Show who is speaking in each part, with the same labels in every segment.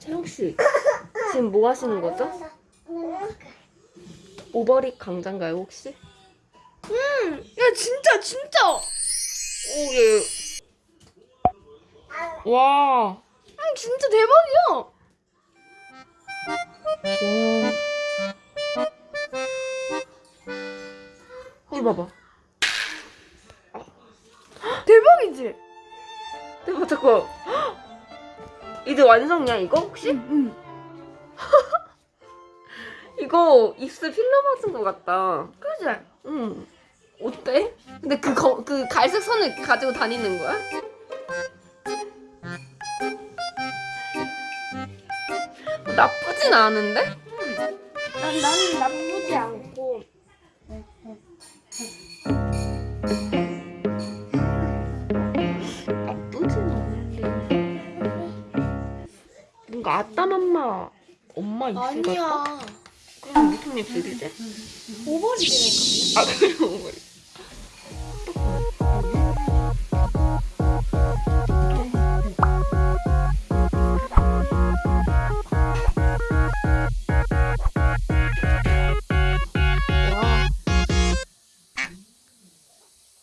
Speaker 1: 채영 씨 지금 뭐 하시는 거죠? 오버립 강자인가요 혹시?
Speaker 2: 야 진짜 진짜
Speaker 1: 오 예. 와.
Speaker 2: 응, 진짜 대박이야
Speaker 1: 와. 이거 봐봐.
Speaker 2: 대박이지
Speaker 1: 대박 잠깐. 이제 완성이야 이거 혹시?
Speaker 2: 응
Speaker 1: 이거 입술 필러 맞은 것 같다.
Speaker 2: 그지
Speaker 1: 응. 어때? 근데 그, 거, 그 갈색 선을 이렇게 가지고 다니는 거야? 뭐 나쁘진 않은데?
Speaker 2: 난 나는 나쁘지 않고
Speaker 1: 나쁘진 않은데. 뭔가 아따맘마 엄마 입술 같다?
Speaker 2: 아니야
Speaker 1: 그럼 무슨 입술이지?
Speaker 2: 오버립이니까
Speaker 1: 아뭐 와.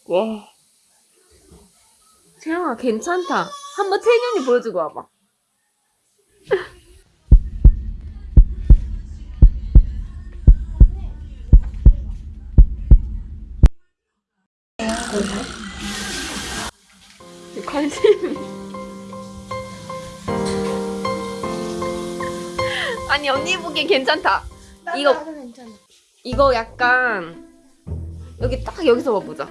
Speaker 1: 와. 채영아 괜찮다. 한번 태균이 보여주고 와봐. 관심. 아니 언니 보기엔 괜찮다. 이거- 이거 약간 여기 딱 여기서 봐보자.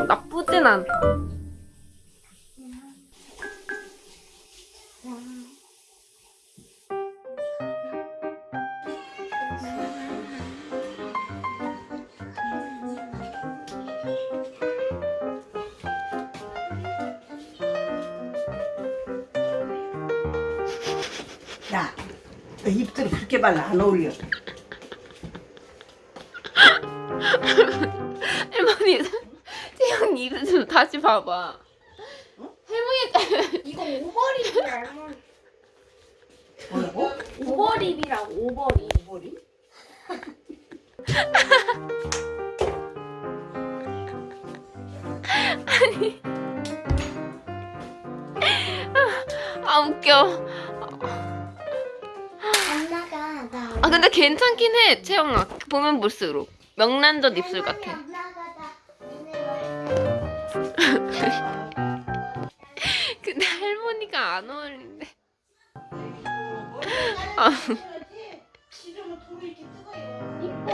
Speaker 1: 음 나쁘진 않다.
Speaker 3: 야, 너 입술이 그렇게 발라 안 어울려.
Speaker 1: 할머니 입술 좀 다시 봐봐. 할머니
Speaker 2: 이거 오버립이야.
Speaker 3: 뭐라고?
Speaker 2: 오버립이라고 오버립
Speaker 3: 머리?
Speaker 1: 아 웃겨.
Speaker 2: 엄마가 나
Speaker 1: 아 근데 괜찮긴 해 채영아 보면 볼수록 명란젓 입술 같아. 근데 할머니가 안 어울린대. 아
Speaker 3: 뜯어요.
Speaker 2: 이뻐